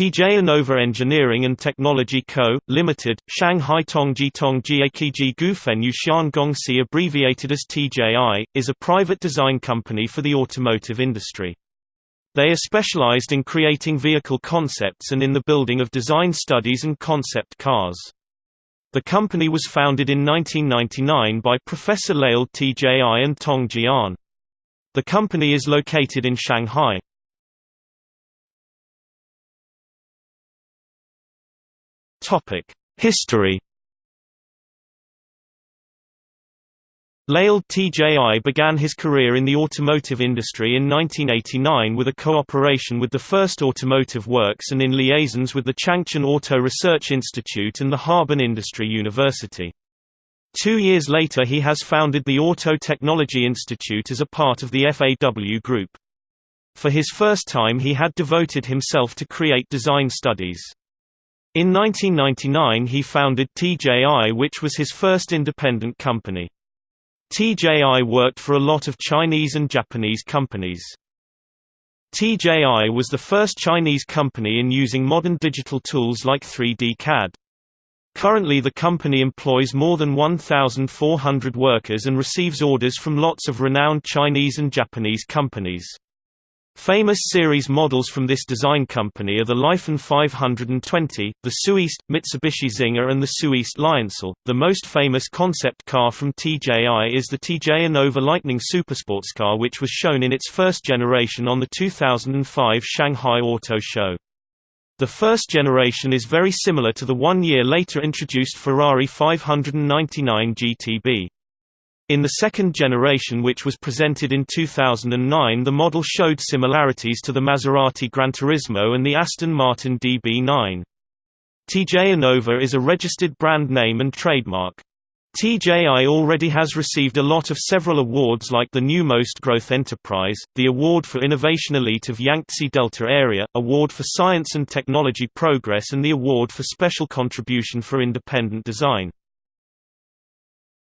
TJ Innova Engineering and Technology Co., Limited, Shanghai Tongji Tongji Akiji Gufenyu Xiangongxi abbreviated as TJI, is a private design company for the automotive industry. They are specialized in creating vehicle concepts and in the building of design studies and concept cars. The company was founded in 1999 by Professor Lail TJI and Tong Jian. The company is located in Shanghai. History Lail TJI began his career in the automotive industry in 1989 with a cooperation with the First Automotive Works and in liaisons with the Changchun Auto Research Institute and the Harbin Industry University. Two years later he has founded the Auto Technology Institute as a part of the FAW Group. For his first time he had devoted himself to create design studies. In 1999 he founded TJI which was his first independent company. TJI worked for a lot of Chinese and Japanese companies. TJI was the first Chinese company in using modern digital tools like 3D CAD. Currently the company employs more than 1,400 workers and receives orders from lots of renowned Chinese and Japanese companies. Famous series models from this design company are the Lifan 520, the Soueast, Mitsubishi Zinger and the Soueast Lioncel. The most famous concept car from TJI is the TJ Innova Lightning Supersports car which was shown in its first generation on the 2005 Shanghai Auto Show. The first generation is very similar to the one year later introduced Ferrari 599 GTB. In the second generation which was presented in 2009 the model showed similarities to the Maserati Granturismo and the Aston Martin DB9. TJ Innova is a registered brand name and trademark. TJI already has received a lot of several awards like the New Most Growth Enterprise, the Award for Innovation Elite of Yangtze Delta Area, Award for Science and Technology Progress and the Award for Special Contribution for Independent Design.